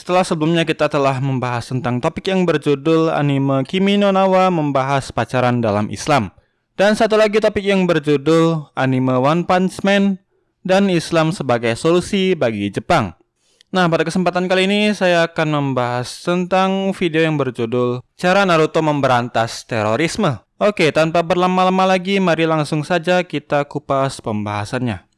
setelah sebelumnya kita telah membahas tentang topik yang berjudul anime Kimi no Nawa membahas pacaran dalam Islam. Dan satu lagi topik yang berjudul anime One Punch Man dan Islam sebagai solusi bagi Jepang. Nah, pada kesempatan kali ini saya akan membahas tentang video yang berjudul Cara Naruto Memberantas Terorisme. Oke, tanpa berlama-lama lagi, mari langsung saja kita kupas pembahasannya.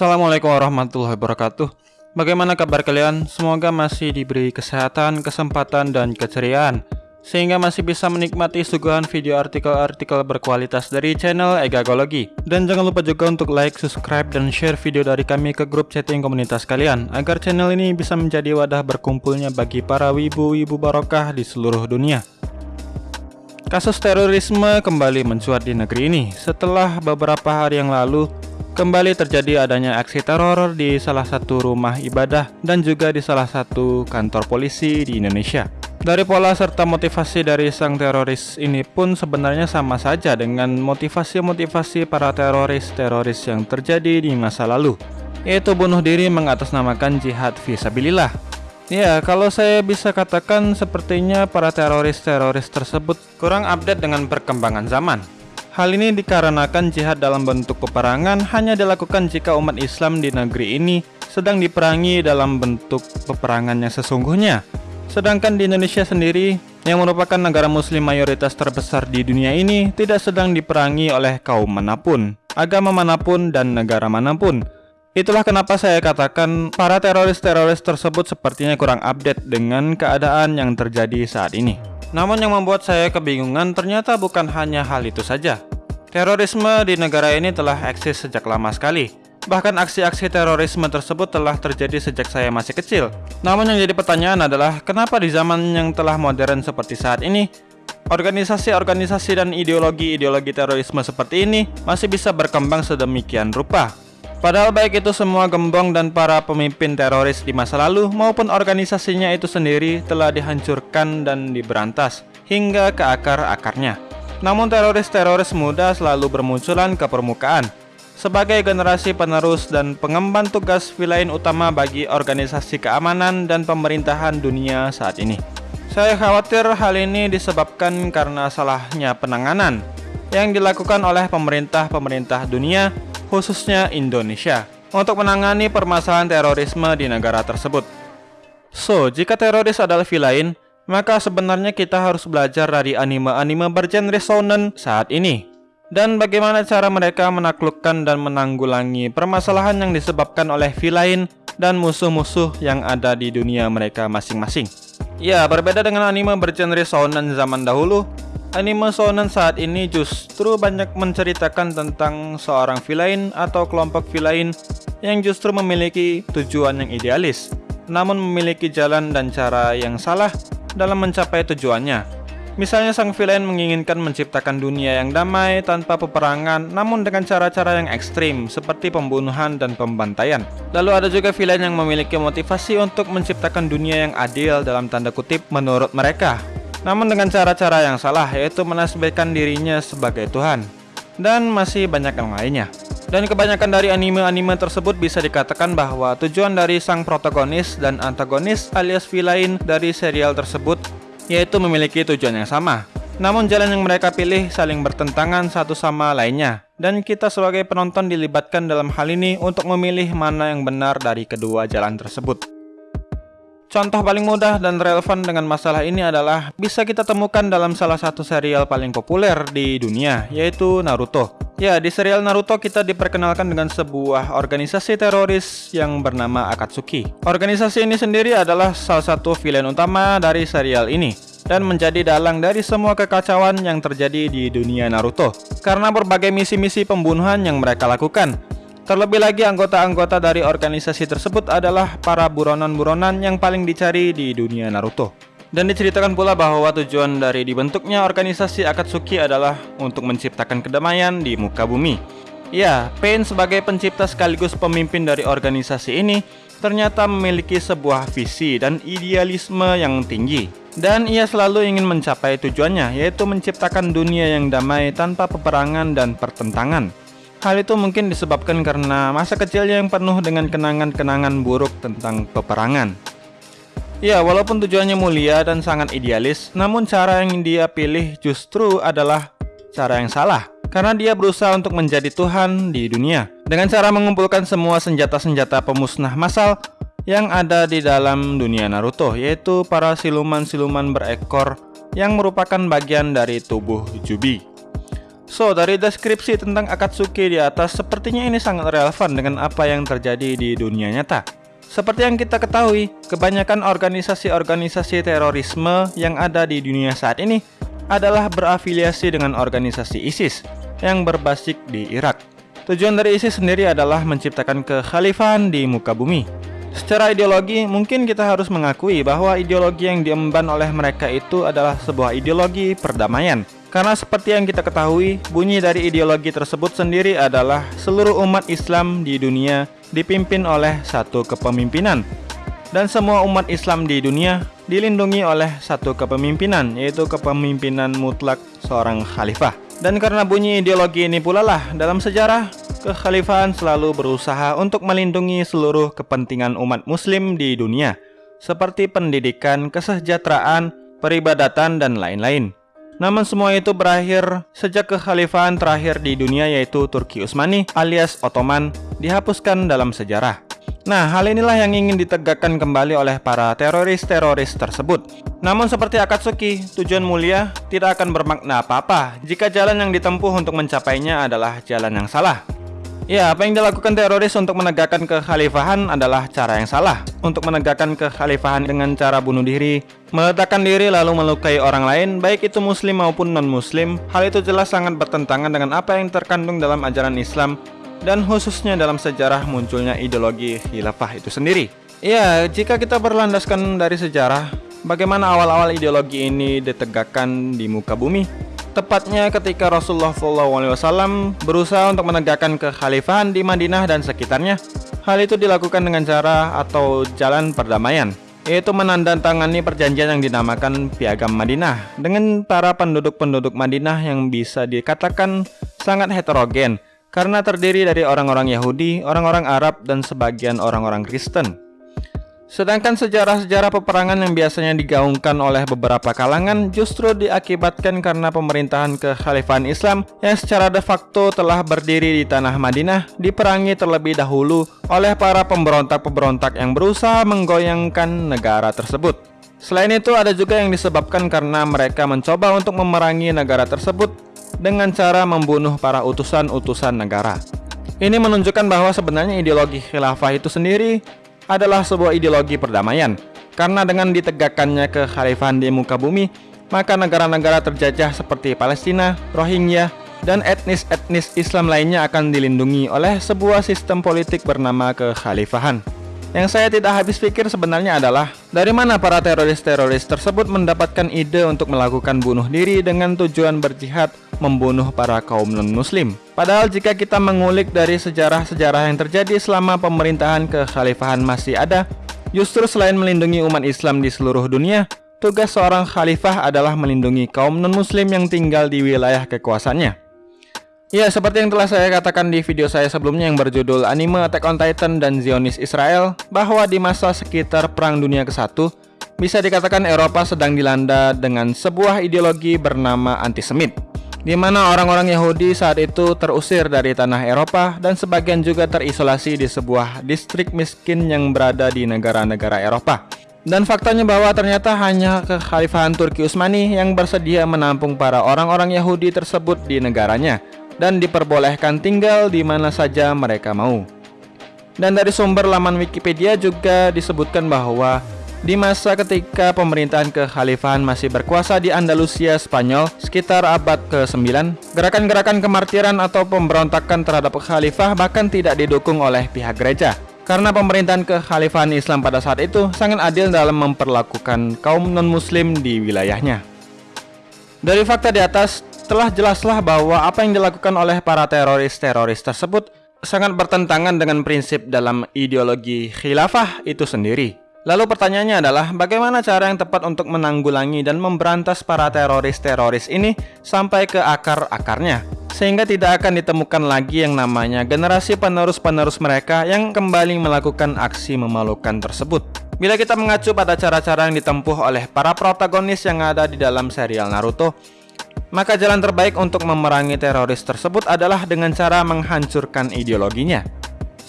Assalamualaikum warahmatullahi wabarakatuh. Bagaimana kabar kalian? Semoga masih diberi kesehatan, kesempatan, dan keceriaan Sehingga masih bisa menikmati suguhan video artikel-artikel berkualitas dari channel Egagologi Dan jangan lupa juga untuk like, subscribe, dan share video dari kami ke grup chatting komunitas kalian Agar channel ini bisa menjadi wadah berkumpulnya bagi para wibu-wibu barokah di seluruh dunia. Kasus terorisme kembali mencuat di negeri ini. Setelah beberapa hari yang lalu Kembali terjadi adanya aksi teror di salah satu rumah ibadah dan juga di salah satu kantor polisi di Indonesia. Dari pola serta motivasi dari sang teroris ini pun sebenarnya sama saja dengan motivasi-motivasi para teroris-teroris yang terjadi di masa lalu, yaitu bunuh diri mengatasnamakan jihad visabilillah. Ya, kalau saya bisa katakan sepertinya para teroris-teroris tersebut kurang update dengan perkembangan zaman. Hal ini dikarenakan jihad dalam bentuk peperangan hanya dilakukan jika umat Islam di negeri ini sedang diperangi dalam bentuk peperangan yang sesungguhnya. Sedangkan di Indonesia sendiri, yang merupakan negara muslim mayoritas terbesar di dunia ini, tidak sedang diperangi oleh kaum mana pun, agama mana pun, dan negara mana pun. Itulah kenapa saya katakan para teroris-teroris tersebut sepertinya kurang update dengan keadaan yang terjadi saat ini. Namun yang membuat saya kebingungan ternyata bukan hanya hal itu saja. Terorisme di negara ini telah eksis sejak lama sekali. Bahkan aksi-aksi terorisme tersebut telah terjadi sejak saya masih kecil. Namun yang jadi pertanyaan adalah, kenapa di zaman yang telah modern seperti saat ini, organisasi-organisasi dan ideologi-ideologi terorisme seperti ini masih bisa berkembang sedemikian rupa? Padahal baik itu semua gembong dan para pemimpin teroris di masa lalu maupun organisasinya itu sendiri telah dihancurkan dan diberantas hingga ke akar-akarnya. Namun teroris-teroris muda selalu bermunculan ke permukaan sebagai generasi penerus dan pengemban tugas vilain utama bagi organisasi keamanan dan pemerintahan dunia saat ini. Saya khawatir hal ini disebabkan karena salahnya penanganan yang dilakukan oleh pemerintah-pemerintah dunia khususnya Indonesia, untuk menangani permasalahan terorisme di negara tersebut. So, jika teroris adalah villain, maka sebenarnya kita harus belajar dari anime-anime bergenre shonen saat ini. Dan bagaimana cara mereka menaklukkan dan menanggulangi permasalahan yang disebabkan oleh villain dan musuh-musuh yang ada di dunia mereka masing-masing. Ya, berbeda dengan anime bergenre shonen zaman dahulu, Anime shonen saat ini justru banyak menceritakan tentang seorang villain atau kelompok villain yang justru memiliki tujuan yang idealis, namun memiliki jalan dan cara yang salah dalam mencapai tujuannya. Misalnya sang villain menginginkan menciptakan dunia yang damai tanpa peperangan namun dengan cara-cara yang ekstrim seperti pembunuhan dan pembantaian. Lalu ada juga villain yang memiliki motivasi untuk menciptakan dunia yang adil dalam tanda kutip menurut mereka namun dengan cara-cara yang salah yaitu menasbihkan dirinya sebagai Tuhan dan masih banyak yang lainnya. Dan kebanyakan dari anime-anime tersebut bisa dikatakan bahwa tujuan dari sang protagonis dan antagonis alias villain dari serial tersebut yaitu memiliki tujuan yang sama. Namun jalan yang mereka pilih saling bertentangan satu sama lainnya dan kita sebagai penonton dilibatkan dalam hal ini untuk memilih mana yang benar dari kedua jalan tersebut. Contoh paling mudah dan relevan dengan masalah ini adalah bisa kita temukan dalam salah satu serial paling populer di dunia, yaitu Naruto. Ya, di serial Naruto kita diperkenalkan dengan sebuah organisasi teroris yang bernama Akatsuki. Organisasi ini sendiri adalah salah satu villain utama dari serial ini dan menjadi dalang dari semua kekacauan yang terjadi di dunia Naruto karena berbagai misi-misi pembunuhan yang mereka lakukan Terlebih lagi anggota-anggota dari organisasi tersebut adalah para buronan-buronan yang paling dicari di dunia Naruto. Dan diceritakan pula bahwa tujuan dari dibentuknya organisasi Akatsuki adalah untuk menciptakan kedamaian di muka bumi. Ya, Pain sebagai pencipta sekaligus pemimpin dari organisasi ini ternyata memiliki sebuah visi dan idealisme yang tinggi Dan ia selalu ingin mencapai tujuannya, yaitu menciptakan dunia yang damai tanpa peperangan dan pertentangan. Hal itu mungkin disebabkan karena masa kecilnya yang penuh dengan kenangan-kenangan buruk tentang peperangan. Ya, walaupun tujuannya mulia dan sangat idealis, namun cara yang dia pilih justru adalah cara yang salah. Karena dia berusaha untuk menjadi Tuhan di dunia. Dengan cara mengumpulkan semua senjata-senjata pemusnah massal yang ada di dalam dunia Naruto, yaitu para siluman-siluman berekor yang merupakan bagian dari tubuh Jubi. So, dari deskripsi tentang Akatsuki di atas, sepertinya ini sangat relevan dengan apa yang terjadi di dunia nyata. Seperti yang kita ketahui, kebanyakan organisasi-organisasi terorisme yang ada di dunia saat ini adalah berafiliasi dengan organisasi ISIS yang berbasis di Irak. Tujuan dari ISIS sendiri adalah menciptakan kekhalifahan di muka bumi. Secara ideologi, mungkin kita harus mengakui bahwa ideologi yang diemban oleh mereka itu adalah sebuah ideologi perdamaian karena seperti yang kita ketahui, bunyi dari ideologi tersebut sendiri adalah seluruh umat Islam di dunia dipimpin oleh satu kepemimpinan. Dan semua umat Islam di dunia dilindungi oleh satu kepemimpinan, yaitu kepemimpinan mutlak seorang khalifah. Dan karena bunyi ideologi ini pula lah, dalam sejarah, kekhalifahan selalu berusaha untuk melindungi seluruh kepentingan umat muslim di dunia, seperti pendidikan, kesejahteraan, peribadatan, dan lain-lain. Namun semua itu berakhir sejak kekhalifahan terakhir di dunia yaitu Turki Utsmani alias Ottoman dihapuskan dalam sejarah. Nah, hal inilah yang ingin ditegakkan kembali oleh para teroris-teroris tersebut. Namun seperti Akatsuki, tujuan mulia tidak akan bermakna apa-apa jika jalan yang ditempuh untuk mencapainya adalah jalan yang salah. Ya, apa yang dilakukan teroris untuk menegakkan kekhalifahan adalah cara yang salah. Untuk menegakkan kekhalifahan dengan cara bunuh diri, meletakkan diri lalu melukai orang lain, baik itu muslim maupun non-muslim, hal itu jelas sangat bertentangan dengan apa yang terkandung dalam ajaran Islam dan khususnya dalam sejarah munculnya ideologi khilafah itu sendiri. Ya, jika kita berlandaskan dari sejarah, bagaimana awal-awal ideologi ini ditegakkan di muka bumi? Tepatnya ketika Rasulullah SAW berusaha untuk menegakkan kekhalifahan di Madinah dan sekitarnya, hal itu dilakukan dengan cara atau jalan perdamaian, yaitu menandatangani perjanjian yang dinamakan Piagam Madinah dengan para penduduk-penduduk Madinah yang bisa dikatakan sangat heterogen karena terdiri dari orang-orang Yahudi, orang-orang Arab, dan sebagian orang-orang Kristen. Sedangkan sejarah-sejarah peperangan yang biasanya digaungkan oleh beberapa kalangan justru diakibatkan karena pemerintahan kekhalifahan Islam yang secara de facto telah berdiri di tanah Madinah diperangi terlebih dahulu oleh para pemberontak-pemberontak yang berusaha menggoyangkan negara tersebut. Selain itu ada juga yang disebabkan karena mereka mencoba untuk memerangi negara tersebut dengan cara membunuh para utusan-utusan negara. Ini menunjukkan bahwa sebenarnya ideologi khilafah itu sendiri adalah sebuah ideologi perdamaian. Karena dengan ditegakkannya kekhalifahan di muka bumi, maka negara-negara terjajah seperti Palestina, Rohingya, dan etnis-etnis Islam lainnya akan dilindungi oleh sebuah sistem politik bernama kekhalifahan. Yang saya tidak habis pikir sebenarnya adalah dari mana para teroris-teroris tersebut mendapatkan ide untuk melakukan bunuh diri dengan tujuan berjihad membunuh para kaum non-muslim. Padahal jika kita mengulik dari sejarah-sejarah yang terjadi selama pemerintahan kekhalifahan masih ada, justru selain melindungi umat Islam di seluruh dunia, tugas seorang khalifah adalah melindungi kaum non-muslim yang tinggal di wilayah kekuasaannya. Ya, seperti yang telah saya katakan di video saya sebelumnya yang berjudul Anime Attack on Titan dan Zionis Israel, bahwa di masa sekitar Perang Dunia ke-1, bisa dikatakan Eropa sedang dilanda dengan sebuah ideologi bernama antisemit, di mana orang-orang Yahudi saat itu terusir dari tanah Eropa dan sebagian juga terisolasi di sebuah distrik miskin yang berada di negara-negara Eropa. Dan faktanya bahwa ternyata hanya kekhalifahan Turki Utsmani yang bersedia menampung para orang-orang Yahudi tersebut di negaranya dan diperbolehkan tinggal di mana saja mereka mau. Dan dari sumber laman Wikipedia juga disebutkan bahwa di masa ketika pemerintahan kekhalifahan masih berkuasa di Andalusia, Spanyol, sekitar abad ke-9, gerakan-gerakan kemartiran atau pemberontakan terhadap khalifah bahkan tidak didukung oleh pihak gereja. Karena pemerintahan kekhalifahan Islam pada saat itu sangat adil dalam memperlakukan kaum non-muslim di wilayahnya. Dari fakta di atas, telah jelaslah bahwa apa yang dilakukan oleh para teroris-teroris tersebut sangat bertentangan dengan prinsip dalam ideologi khilafah itu sendiri. Lalu pertanyaannya adalah bagaimana cara yang tepat untuk menanggulangi dan memberantas para teroris-teroris ini sampai ke akar-akarnya sehingga tidak akan ditemukan lagi yang namanya generasi penerus-penerus mereka yang kembali melakukan aksi memalukan tersebut. Bila kita mengacu pada cara-cara yang ditempuh oleh para protagonis yang ada di dalam serial Naruto, maka jalan terbaik untuk memerangi teroris tersebut adalah dengan cara menghancurkan ideologinya.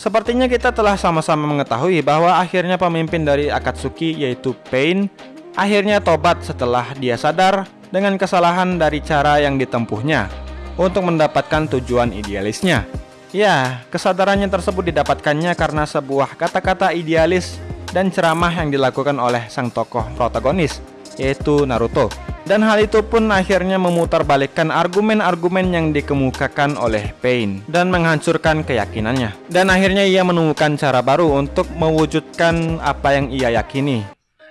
Sepertinya kita telah sama-sama mengetahui bahwa akhirnya pemimpin dari Akatsuki yaitu Pain akhirnya tobat setelah dia sadar dengan kesalahan dari cara yang ditempuhnya untuk mendapatkan tujuan idealisnya. Ya, kesadarannya tersebut didapatkannya karena sebuah kata-kata idealis dan ceramah yang dilakukan oleh sang tokoh protagonis, yaitu Naruto. Dan hal itu pun akhirnya memutarbalikkan argumen-argumen yang dikemukakan oleh Pain dan menghancurkan keyakinannya. Dan akhirnya ia menemukan cara baru untuk mewujudkan apa yang ia yakini.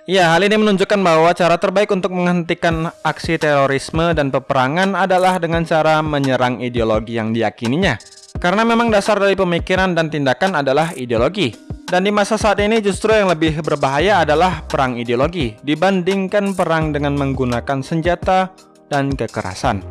Ya, hal ini menunjukkan bahwa cara terbaik untuk menghentikan aksi terorisme dan peperangan adalah dengan cara menyerang ideologi yang diyakininya. Karena memang dasar dari pemikiran dan tindakan adalah ideologi. Dan di masa saat ini justru yang lebih berbahaya adalah perang ideologi dibandingkan perang dengan menggunakan senjata dan kekerasan.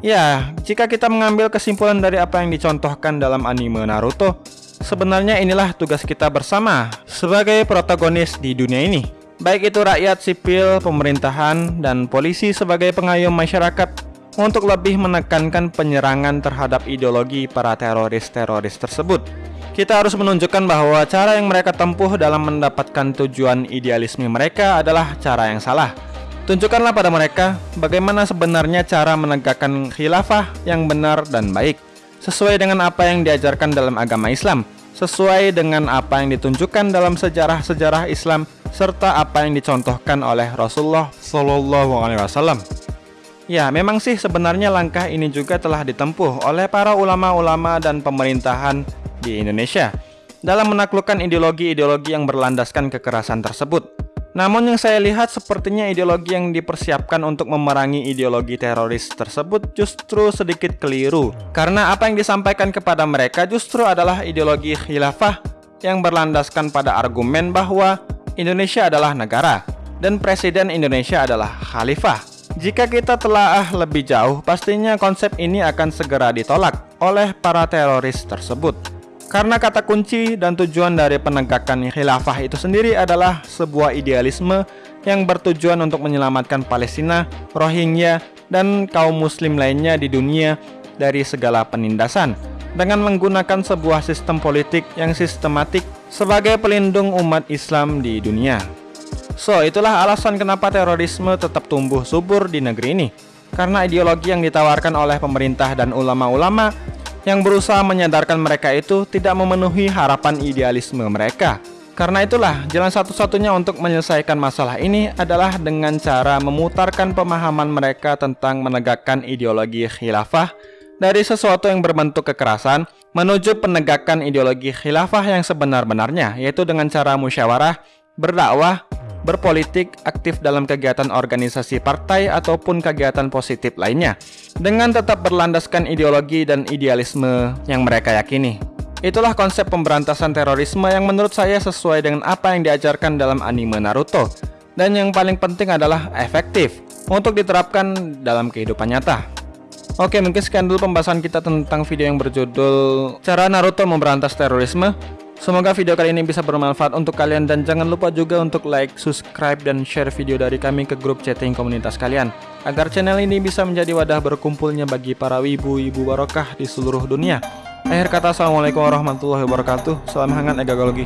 Ya, jika kita mengambil kesimpulan dari apa yang dicontohkan dalam anime Naruto, sebenarnya inilah tugas kita bersama sebagai protagonis di dunia ini. Baik itu rakyat sipil, pemerintahan, dan polisi sebagai pengayom masyarakat untuk lebih menekankan penyerangan terhadap ideologi para teroris-teroris tersebut. Kita harus menunjukkan bahwa cara yang mereka tempuh dalam mendapatkan tujuan idealisme mereka adalah cara yang salah. Tunjukkanlah pada mereka bagaimana sebenarnya cara menegakkan khilafah yang benar dan baik, sesuai dengan apa yang diajarkan dalam agama Islam, sesuai dengan apa yang ditunjukkan dalam sejarah-sejarah Islam, serta apa yang dicontohkan oleh Rasulullah Shallallahu. Ya, memang sih sebenarnya langkah ini juga telah ditempuh oleh para ulama-ulama dan pemerintahan di Indonesia dalam menaklukkan ideologi-ideologi yang berlandaskan kekerasan tersebut. Namun yang saya lihat sepertinya ideologi yang dipersiapkan untuk memerangi ideologi teroris tersebut justru sedikit keliru. Karena apa yang disampaikan kepada mereka justru adalah ideologi khilafah yang berlandaskan pada argumen bahwa Indonesia adalah negara dan Presiden Indonesia adalah khalifah. Jika kita telah lebih jauh, pastinya konsep ini akan segera ditolak oleh para teroris tersebut. Karena kata kunci dan tujuan dari penegakan khilafah itu sendiri adalah sebuah idealisme yang bertujuan untuk menyelamatkan Palestina, Rohingya, dan kaum muslim lainnya di dunia dari segala penindasan dengan menggunakan sebuah sistem politik yang sistematik sebagai pelindung umat Islam di dunia. So, itulah alasan kenapa terorisme tetap tumbuh subur di negeri ini. Karena ideologi yang ditawarkan oleh pemerintah dan ulama-ulama yang berusaha menyadarkan mereka itu tidak memenuhi harapan idealisme mereka. Karena itulah, jalan satu-satunya untuk menyelesaikan masalah ini adalah dengan cara memutarkan pemahaman mereka tentang menegakkan ideologi khilafah dari sesuatu yang berbentuk kekerasan menuju penegakan ideologi khilafah yang sebenar-benarnya, yaitu dengan cara musyawarah, berdakwah, berpolitik, aktif dalam kegiatan organisasi partai ataupun kegiatan positif lainnya, dengan tetap berlandaskan ideologi dan idealisme yang mereka yakini. Itulah konsep pemberantasan terorisme yang menurut saya sesuai dengan apa yang diajarkan dalam anime Naruto, dan yang paling penting adalah efektif untuk diterapkan dalam kehidupan nyata. Oke, mungkin sekian dulu pembahasan kita tentang video yang berjudul Cara Naruto Memberantas Terorisme. Semoga video kali ini bisa bermanfaat untuk kalian dan jangan lupa juga untuk like, subscribe, dan share video dari kami ke grup chatting komunitas kalian agar channel ini bisa menjadi wadah berkumpulnya bagi para wibu-wibu barokah di seluruh dunia. Akhir kata, Assalamualaikum warahmatullahi wabarakatuh. Salam hangat egagologi.